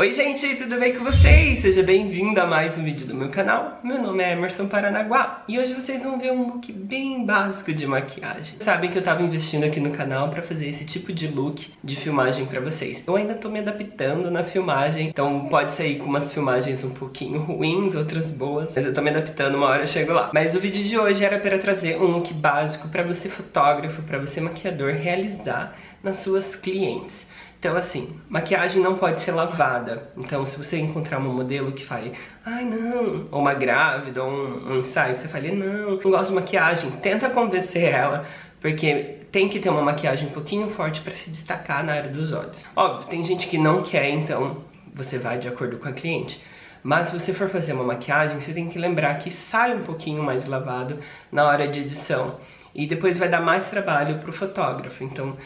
Oi gente, tudo bem com vocês? Seja bem-vindo a mais um vídeo do meu canal. Meu nome é Emerson Paranaguá e hoje vocês vão ver um look bem básico de maquiagem. Sabem que eu tava investindo aqui no canal pra fazer esse tipo de look de filmagem pra vocês. Eu ainda tô me adaptando na filmagem, então pode sair com umas filmagens um pouquinho ruins, outras boas, mas eu tô me adaptando, uma hora eu chego lá. Mas o vídeo de hoje era para trazer um look básico pra você fotógrafo, pra você maquiador realizar nas suas clientes. Então assim, maquiagem não pode ser lavada. Então se você encontrar uma modelo que fale, ai não, ou uma grávida, ou um, um ensaio, que você fale, não, não gosto de maquiagem, tenta convencer ela, porque tem que ter uma maquiagem um pouquinho forte para se destacar na área dos olhos. Óbvio, tem gente que não quer, então você vai de acordo com a cliente. Mas se você for fazer uma maquiagem, você tem que lembrar que sai um pouquinho mais lavado na hora de edição. E depois vai dar mais trabalho para o fotógrafo. Então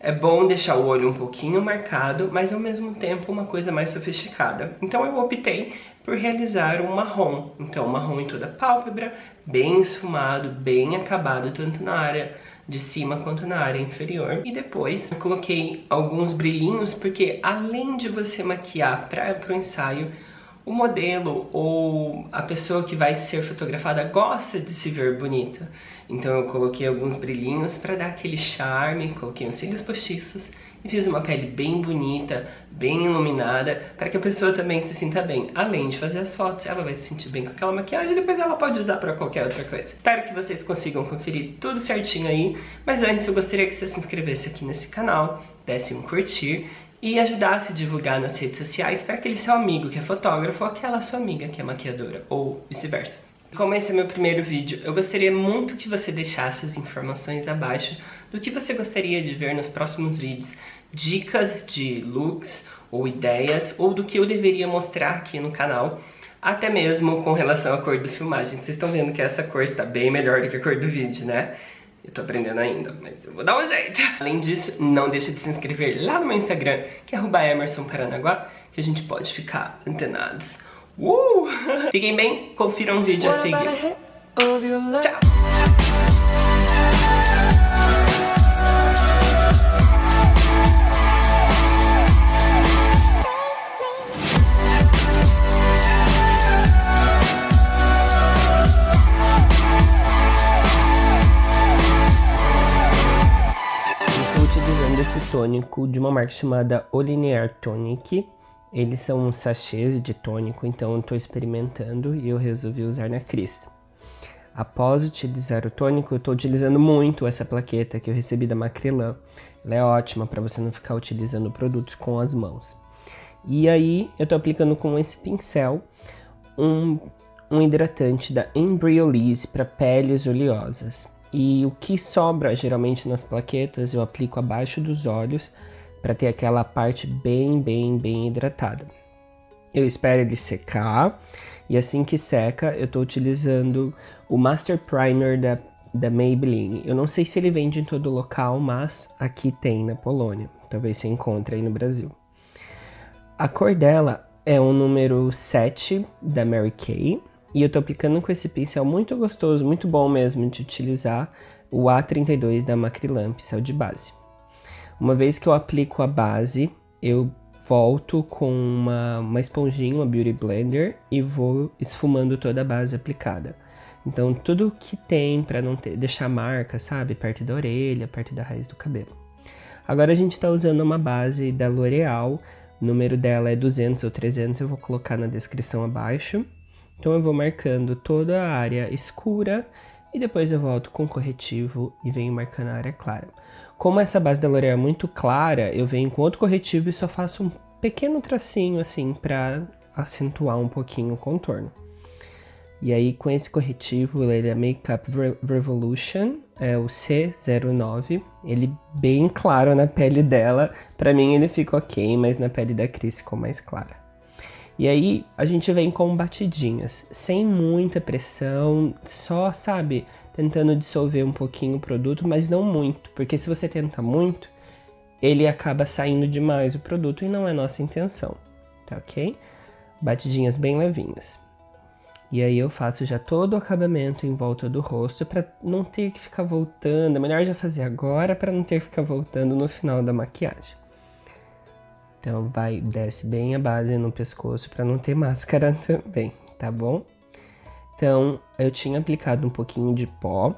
é bom deixar o olho um pouquinho marcado, mas ao mesmo tempo uma coisa mais sofisticada. Então eu optei por realizar um marrom. Então marrom em toda a pálpebra, bem esfumado, bem acabado, tanto na área de cima quanto na área inferior. E depois eu coloquei alguns brilhinhos, porque além de você maquiar para o ensaio, o modelo ou a pessoa que vai ser fotografada gosta de se ver bonita. Então eu coloquei alguns brilhinhos para dar aquele charme, coloquei uns cílios postiços e fiz uma pele bem bonita, bem iluminada, para que a pessoa também se sinta bem. Além de fazer as fotos, ela vai se sentir bem com aquela maquiagem e depois ela pode usar para qualquer outra coisa. Espero que vocês consigam conferir tudo certinho aí, mas antes eu gostaria que você se inscrevesse aqui nesse canal, desse um curtir e ajudasse a divulgar nas redes sociais para aquele seu amigo que é fotógrafo ou aquela sua amiga que é maquiadora, ou vice-versa. Como esse é meu primeiro vídeo, eu gostaria muito que você deixasse as informações abaixo do que você gostaria de ver nos próximos vídeos, dicas de looks ou ideias, ou do que eu deveria mostrar aqui no canal, até mesmo com relação à cor da filmagem. Vocês estão vendo que essa cor está bem melhor do que a cor do vídeo, né? Eu tô aprendendo ainda, mas eu vou dar um jeito. Além disso, não deixa de se inscrever lá no meu Instagram, que é @emersonparanaguá, que a gente pode ficar antenados. Uh! Fiquem bem, confiram o vídeo a seguir. Tchau! Tônico de uma marca chamada Olinear Tonic. Eles são sachês de tônico, então eu estou experimentando e eu resolvi usar na Cris. Após utilizar o tônico, eu estou utilizando muito essa plaqueta que eu recebi da Macrylan. Ela é ótima para você não ficar utilizando produtos com as mãos. E aí, eu estou aplicando com esse pincel um, um hidratante da Embryolisse para peles oleosas. E o que sobra geralmente nas plaquetas eu aplico abaixo dos olhos para ter aquela parte bem, bem, bem hidratada. Eu espero ele secar e assim que seca eu estou utilizando o Master Primer da, da Maybelline. Eu não sei se ele vende em todo local, mas aqui tem na Polônia. Talvez você encontre aí no Brasil. A cor dela é o número 7 da Mary Kay. E eu tô aplicando com esse pincel muito gostoso, muito bom mesmo de utilizar, o A32 da Macrylan, pincel de base. Uma vez que eu aplico a base, eu volto com uma, uma esponjinha, uma Beauty Blender, e vou esfumando toda a base aplicada. Então tudo que tem para não ter, deixar marca, sabe? Perto da orelha, perto da raiz do cabelo. Agora a gente está usando uma base da L'Oreal, o número dela é 200 ou 300, eu vou colocar na descrição abaixo. Então eu vou marcando toda a área escura e depois eu volto com corretivo e venho marcando a área clara. Como essa base da L'Oreal é muito clara, eu venho com outro corretivo e só faço um pequeno tracinho assim para acentuar um pouquinho o contorno. E aí com esse corretivo, ele é Makeup Revolution, é o C09, ele bem claro na pele dela, pra mim ele fica ok, mas na pele da Cris ficou mais clara. E aí a gente vem com batidinhas, sem muita pressão, só, sabe, tentando dissolver um pouquinho o produto, mas não muito, porque se você tenta muito, ele acaba saindo demais o produto e não é nossa intenção, tá ok? Batidinhas bem levinhas. E aí eu faço já todo o acabamento em volta do rosto para não ter que ficar voltando, é melhor já fazer agora para não ter que ficar voltando no final da maquiagem. Então vai, desce bem a base no pescoço para não ter máscara também, tá bom? Então eu tinha aplicado um pouquinho de pó.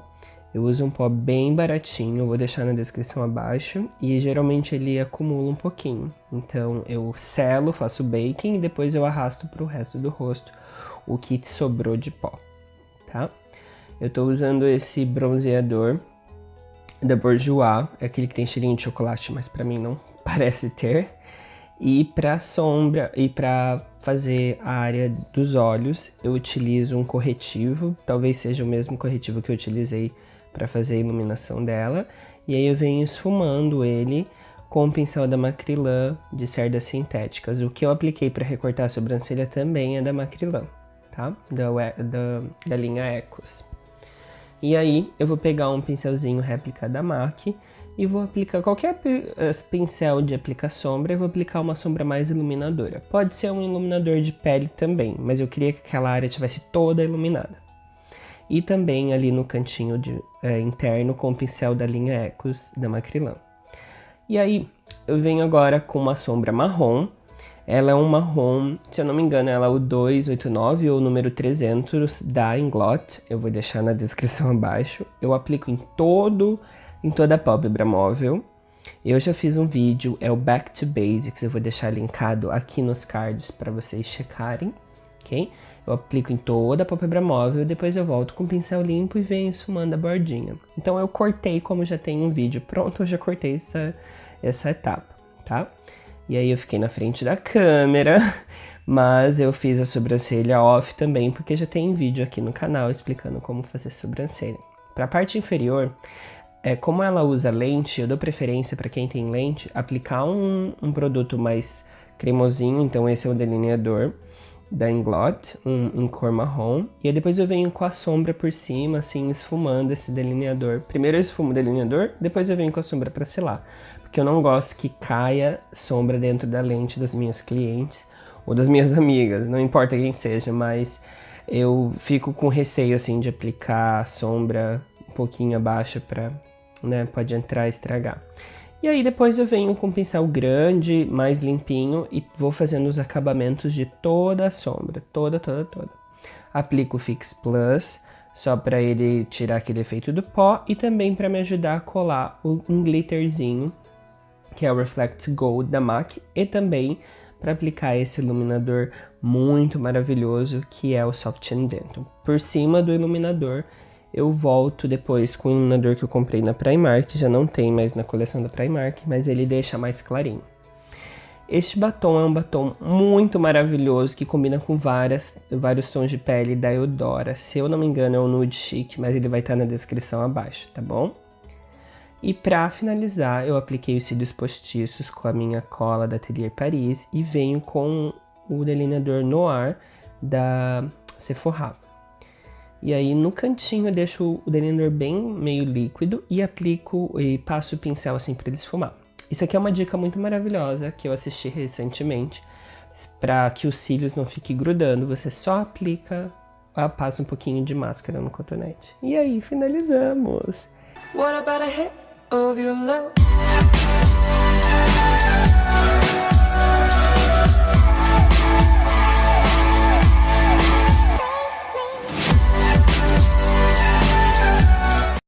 Eu uso um pó bem baratinho, vou deixar na descrição abaixo. E geralmente ele acumula um pouquinho. Então eu selo, faço baking e depois eu arrasto para o resto do rosto o que sobrou de pó, tá? Eu tô usando esse bronzeador da Bourjois, é aquele que tem cheirinho de chocolate, mas para mim não parece ter. E para sombra e para fazer a área dos olhos, eu utilizo um corretivo, talvez seja o mesmo corretivo que eu utilizei para fazer a iluminação dela. E aí eu venho esfumando ele com o pincel da Macrylan de cerdas sintéticas. O que eu apliquei para recortar a sobrancelha também é da Macrylan, tá? Da, da, da linha Ecos. E aí eu vou pegar um pincelzinho réplica da MAC e vou aplicar qualquer eh, pincel de aplicar sombra e vou aplicar uma sombra mais iluminadora. Pode ser um iluminador de pele também, mas eu queria que aquela área tivesse toda iluminada. E também ali no cantinho de, é, interno com o pincel da linha Ecos da Macrylan. E aí eu venho agora com uma sombra marrom. Ela é um marrom, se eu não me engano, ela é o 289 ou o número 300 da Inglot. Eu vou deixar na descrição abaixo. Eu aplico em todo em toda a pálpebra móvel. Eu já fiz um vídeo, é o Back to Basics, eu vou deixar linkado aqui nos cards para vocês checarem, ok? Eu aplico em toda a pálpebra móvel, depois eu volto com o pincel limpo e venho esfumando a bordinha. Então eu cortei, como já tem um vídeo pronto, eu já cortei essa, essa etapa, tá? E aí eu fiquei na frente da câmera, mas eu fiz a sobrancelha off também, porque já tem vídeo aqui no canal explicando como fazer sobrancelha. Para a parte inferior, é, como ela usa lente, eu dou preferência para quem tem lente, aplicar um, um, produto mais cremosinho, então esse é o delineador da Inglot, um, cor marrom, e aí depois eu venho com a sombra por cima, assim, esfumando esse delineador. Primeiro eu esfumo o delineador, depois eu venho com a sombra para selar, porque eu não gosto que caia sombra dentro da lente das minhas clientes ou das minhas amigas, não importa quem seja, mas eu fico com receio, assim, de aplicar sombra um pouquinho abaixo para né? Pode entrar e estragar. E aí depois eu venho com um pincel grande, mais limpinho e vou fazendo os acabamentos de toda a sombra, toda, toda, toda. Aplico o Fix Plus, só para ele tirar aquele efeito do pó e também para me ajudar a colar um glitterzinho, que é o Reflect Gold da MAC, e também para aplicar esse iluminador muito maravilhoso que é o Soft and Dental. Por cima do iluminador eu volto depois com o iluminador que eu comprei na Primark, já não tem mais na coleção da Primark, mas ele deixa mais clarinho. Este batom é um batom muito maravilhoso que combina com várias, vários tons de pele da Eudora. Se eu não me engano é o Nude Chic, mas ele vai estar na descrição abaixo, tá bom? E para finalizar, eu apliquei os cílios postiços com a minha cola da Atelier Paris e venho com o delineador Noir da Sephora. E aí no cantinho eu deixo o delineador bem meio líquido e aplico e passo o pincel assim para ele esfumar. Isso aqui é uma dica muito maravilhosa que eu assisti recentemente. Para que os cílios não fiquem grudando, você só aplica, ah, passa um pouquinho de máscara no cotonete. E aí finalizamos! What about a hit of your love?